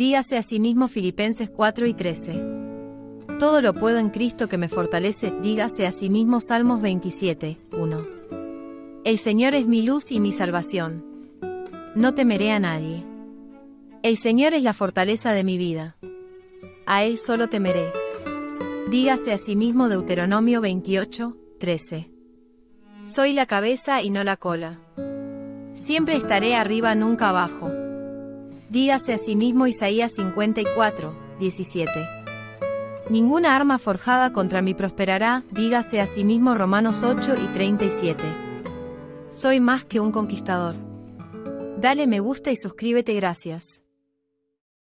Dígase a sí mismo Filipenses 4 y 13. Todo lo puedo en Cristo que me fortalece, dígase a sí mismo Salmos 27, 1. El Señor es mi luz y mi salvación. No temeré a nadie. El Señor es la fortaleza de mi vida. A Él solo temeré. Dígase a sí mismo Deuteronomio 28, 13. Soy la cabeza y no la cola. Siempre estaré arriba, nunca abajo. Dígase a sí mismo Isaías 54, 17. Ninguna arma forjada contra mí prosperará, dígase a sí mismo Romanos 8 y 37. Soy más que un conquistador. Dale me gusta y suscríbete gracias.